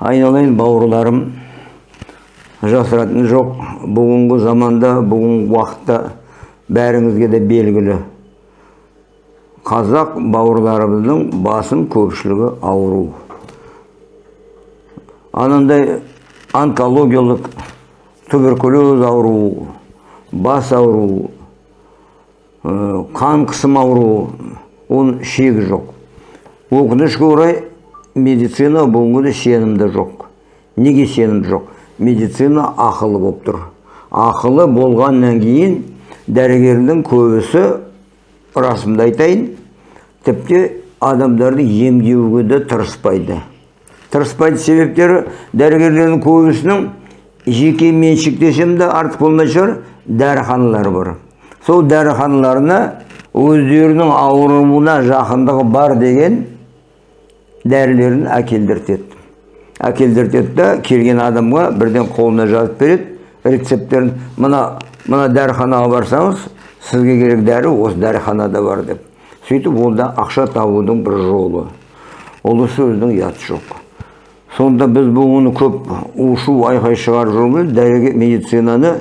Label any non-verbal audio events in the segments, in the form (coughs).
айналайын бауырларым жасыратын жоқ бүгінгі заманда бүгінгі уақытта бәріңізге де белгілі қазақ бауырларымыздың басым көпшілігі ауру анандай онкологиялық туберкулез ауруы бас ауруы ә, қан қысым ауруы оның шегі жоқ өкінішке орай медицина бүгінгіде сенімді жоқ. Неге сенім жоқ? Медицина ақылы болып тұр. Ақылы болғаннан кейін дәрігердің көбісі расымды айтайын. Тіпті адамдарды емдеуге де тырыспайды. Тырыспайды себептері дәрігерлердің көбісінің жеке меншік десем де артық болмай шығар дәріханалары бар. Сол дәріханаларына өздерінің ауруына жақындығы бар деген дәрілерін әкелдіртеді әкелдіртеді да келген адамға бірден қолына жазып береді рецепттерін мына мына дәріханаға барсаңыз сізге керек дәрі осы дәріханада бар деп сөйтіп ол да ақша табудың бір жолы ол сөздің ұяты жоқ сонда біз бұны көп ушу айқай шығарып жүрміз дәрігер медицинаны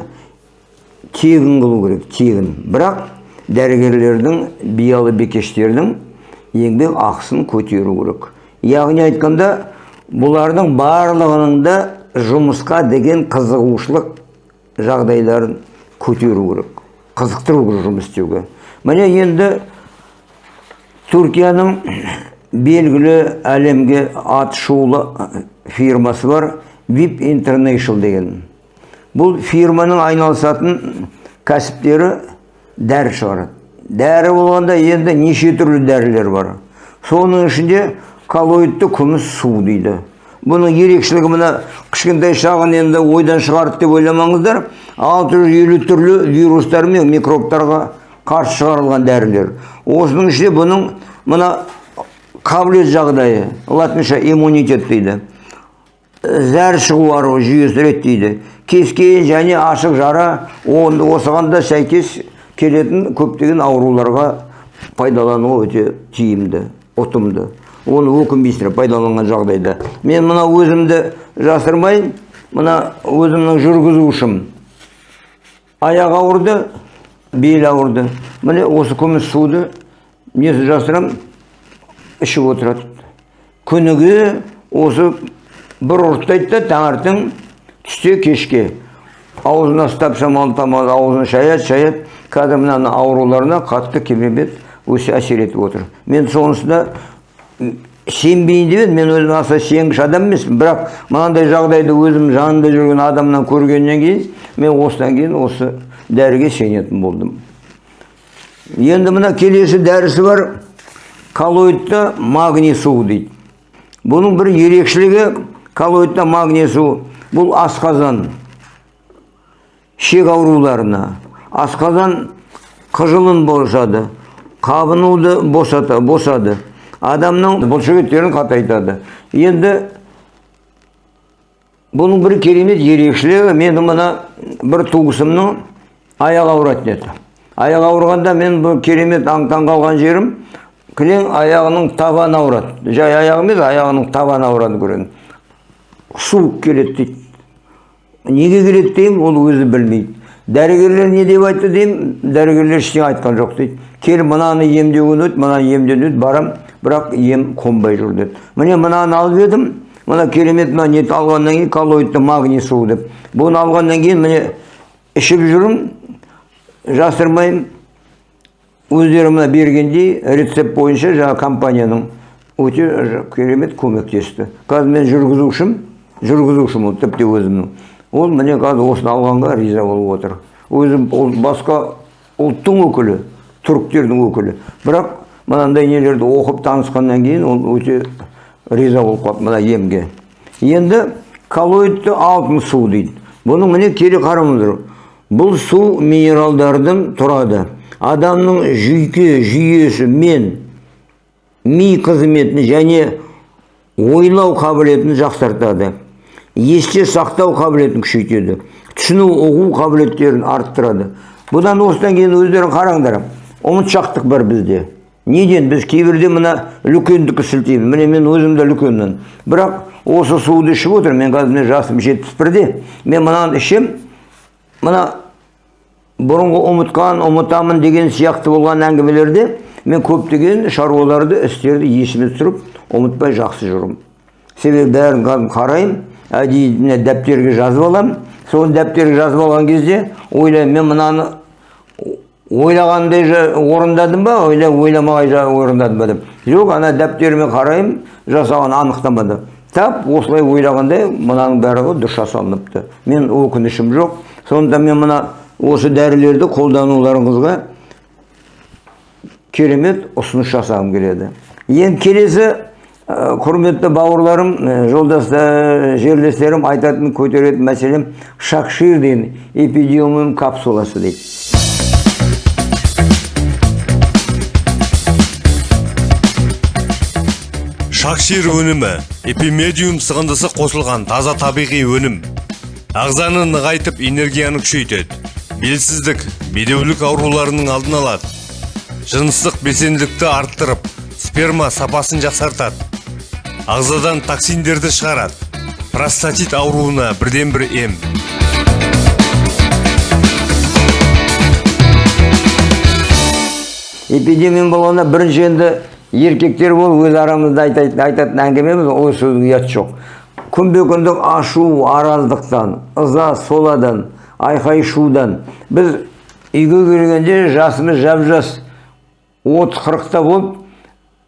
тегін қылу керек тегін бірақ дәрігерлердің биялы бекештердің еңбек ақысын көтеру керек яғни айтқанда бұлардың барлығының да жұмысқа деген қызығушылық жағдайларын көтеру керек. Қызықтыру керек жұмыс істеуге. Міне енді түркияның (coughs) белгілі әлемге аты шулы фирмасы бар vip international деген. Бұл фирманың айналысатын кәсіптері дәрі шығарады. Дәрі болғанда енді неше түрлі дәрілер бар. Соның ішінде коллоидты күміс су дейді. Бұның ерекшелігі мына кішкентай шағын енді ойдан шығарды деп ойламаңыздар. 650 түрлі вирустар мен микробтарға қарсы шығарылған дәрілер. Осының ішінде бұның мына қабілет жағдайы латынша иммунитет дейді. Зәр шығу жүйесі реттейді кез кейін және ашық жара осыған да сәйкес келетін көптеген ауруларға пайдалануға өте тиімді ұтымды. Оны өкінбейсіңдер пайдаланған жағдайда. Мен мына өзімді жасырмайын мына өзімнің жүргізушім. Аяқ ауырды бел ауырды. Міне осы күміс суды несін жасырам ішіп отырады. Күніге осы бір ұрттайды да таңертең түсте кешке. Аузына ұстап шамалы аузын шаяды шаяды қазір мына ауруларына қатты керемет өсе әсер етіп отыр. Мен сонысына сенбейін деп мен өзім аса сенгіш адам емеспін. Бірақ мынандай жағдайды өзім жанында жүрген адамнан көргеннен кейін мен осыдан кейін осы дәріге сенетін болдым. Енді мына келесі дәрісі бар коллоидты магний суы дейді. Бұның бір ерекшелігі коллоидты магний суы бұл асқазан шек ауруларына асқазан қыжылын босады қабынуды босата, босады. Адамның бұлшықеттерін қатайтады енді бұның бір керемет ерекшелігі менің мына бір туысымның аяғы ауыратын еді аяғы ауырғанда мен бұл керемет аң таң қалған жерім кілең аяғының табаны ауырады жай аяғы емес аяғының табаны ауырады көрген суық келеді дейді неге келеді деймін ол өзі білмейді дәрігерлер не деп айтты деймін дәрігерлер ештеңе айтқан жоқ дейді кел мынаны емдеуден өт мынаны емдеуден өт барам бірақ ем қонбай жүр деді міне мынаны алып едім мына керемет мына нетті алғаннан кейін коллоидты магний суы деп бұны алғаннан кейін міне ішіп жүрмін жасырмаймын өздері мына бергендей рецепт бойынша жаңағы компанияның өте керемет көмектесті қазір мен жүргізушім жүргізушім ол тіпті өзімнің ол міне қазір осыны алғанға риза болып отыр өзі ол басқа ұлттың өкілі түріктердің өкілі бірақ мынандай нелерді оқып танысқаннан кейін ол өте риза болып қалды мына емге. Енді коллоидты алтын су дейді. Бұның міне келе қараңыздар бұл су минералдардан тұрады. Адамның жүйке жүйесі мен ми қызметін және ойлау қабілетін жақсартады. Есте сақтау қабілетін күшейтеді. Түсіну ұғу қабілеттерін арттырады. Бұдан осыдан кейін өздерің қараңдар. Ұмытшақтық бар бізде. Неден біз кейбірде мына үлкендікі сілтейміз? Міне мен өзім де үлкенмін. Бірақ осы суды ішіп отыр мен қазір міне жасым жетпіс бірде. Мен мынаны ішем мына бұрынғы ұмытқан ұмытамын деген сияқты болған әңгімелерде мен көптеген шаруаларды істерді есіме түсіріп ұмытпай жақсы жүремін себебі бәрін кәдімгі қараймын. Әдейі міне дәптерге жазып аламын соны дәптерге жазып алған кезде ойлаймын мен мынаны ойлағандай орындадым ба ойла ойламай жа- орындадым ба деп жоқ ана дәптеріме қараймын жасаған анықтамада тап осылай ойлағандай мынаның барлығы дұрыс жасалыныпты. Мен өкінішім жоқ. Сондықтан мен мына осы дәрілерді қолдануларыңызға керемет ұсыныс жасағым келеді. Енді келесі ә, құрметті бауырларым ә, жолдастар жерлестерім айтатын көтеретін мәселем шакшир деген капсуласы дейді. Шакшир өнімі эпимедиум сығындысы қосылған таза табиғи өнім. Ағзаны нығайтып энергияны күшейтеді. Белсіздік бедеулік ауруларының алдын алады. Жыныстық белсенділікті арттырып сперма сапасын жақсартады. Ағзадан токсиндерді шығарады. Простатит ауруына бірден бір ем. Эпидемия болғанда бірінші енді еркектер болып өз арамызда айтатын, айтатын әңгімеміз ол сөздің ұяты жоқ. Күнбе күндік ашу араздықтан ыза соладан айқай шудан. Біз үйге келгенде жасымыз жап жас отыз қырықта болып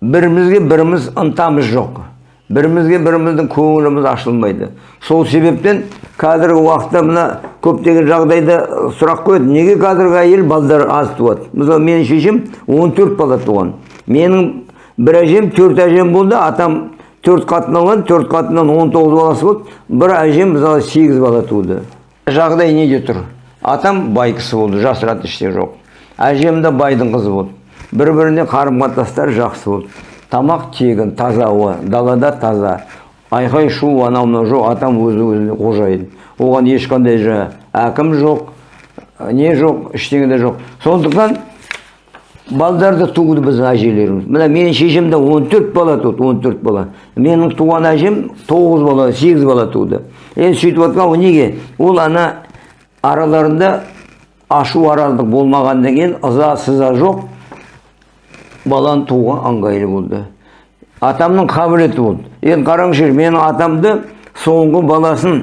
бірімізге біріміз ынтамыз жоқ. Бірімізге біріміздің көңіліміз ашылмайды. Сол себептен қазіргі уақытта мына көптеген жағдайда сұрақ қояды. Неге қазіргі әйел балдар аз туады? Мысалы менің шешем 14 бала туған. Менің бір әжем төрт әжем болды атам төрт қатын алған төрт қатыннан 19 баласы болды бір әжем мысалы сегіз бала туды жағдай неде тұр атам бай кісі болды жасыратын ештеңе жоқ әжем де байдың қызы болды бір біріне қарым қатынастары жақсы болды тамақ тегін таза ауа далада таза айқай шу анау мынау жоқ атам өзі өзіне қожайын оған ешқандай жаңа әкім жоқ не жоқ ештеңе де жоқ сондықтан балдарды туды біздің әжелеріміз. Мына менің шешем де 14 бала туды 14 бала. Менің туған әжем 9 бала 8 бала туды. Енді сөйтіп ол неге? Ол ана араларында ашу араздық болмағаннан кейін ыза сыза жоқ баланы тууға ыңғайлы болды. Атамның қабілеті болды. Енді қараңызшы менің атамды соңғы баласын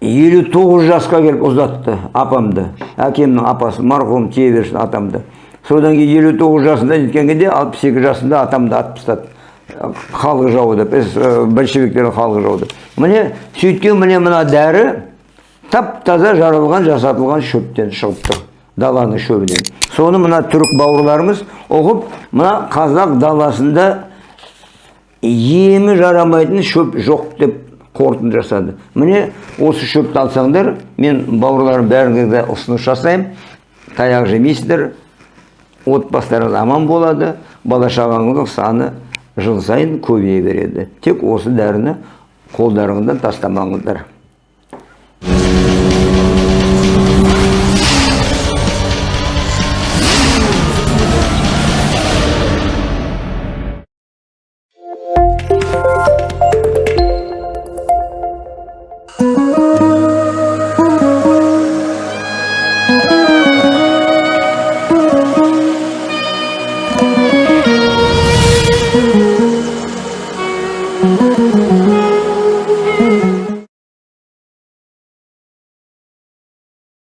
елу тоғыз жасқа келіп ұзатты апамды. Әкемнің апасы марқұм тие берсін атамды. Содан кейін елу тоғыз жасында жеткен кезде алпыс екі жасында атамды атып тастады. Халық жауы деп большевиктер халық жауы деп. Міне сөйткен міне мына дәрі тап таза жаралған жасатылған шөптен шығып тұр даланың шөбінен. Соны мына түрік бауырларымыз ұғып мына қазақ даласында емі жарамайтын шөп жоқ деп қорытынды жасады. Міне осы шөпті алсаңдар мен бауырларым бәріңізге ұсыныс жасаймын. Таяқ жемейсіздер отбасыларыңыз аман болады бала шағаңыздың саны жыл сайын көбейе береді. Тек осы дәріні қолдарыңыздан тастамаңыздар.